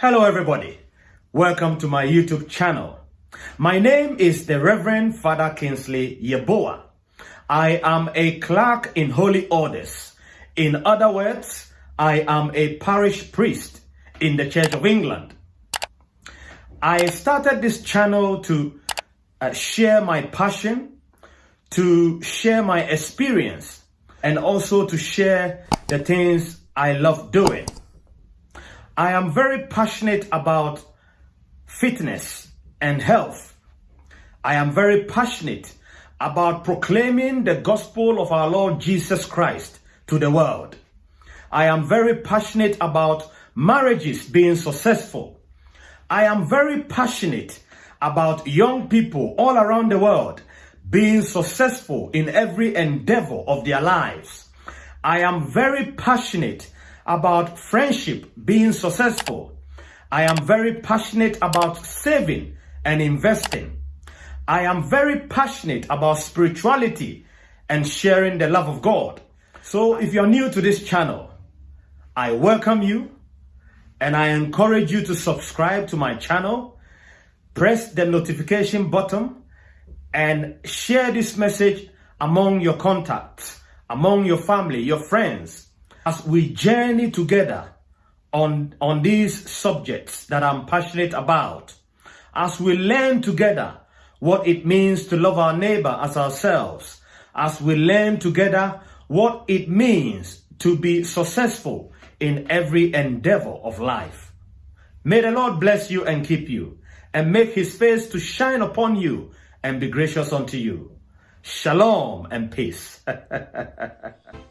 Hello, everybody. Welcome to my YouTube channel. My name is the Reverend Father Kingsley Yeboah. I am a clerk in Holy Orders. In other words, I am a parish priest in the Church of England. I started this channel to uh, share my passion, to share my experience, and also to share the things I love doing. I am very passionate about fitness and health. I am very passionate about proclaiming the gospel of our Lord Jesus Christ to the world. I am very passionate about marriages being successful. I am very passionate about young people all around the world being successful in every endeavor of their lives. I am very passionate about friendship being successful. I am very passionate about saving and investing. I am very passionate about spirituality and sharing the love of God. So if you're new to this channel, I welcome you and I encourage you to subscribe to my channel, press the notification button and share this message among your contacts, among your family, your friends, as we journey together on, on these subjects that I'm passionate about, as we learn together what it means to love our neighbor as ourselves, as we learn together what it means to be successful in every endeavor of life. May the Lord bless you and keep you, and make his face to shine upon you and be gracious unto you. Shalom and peace.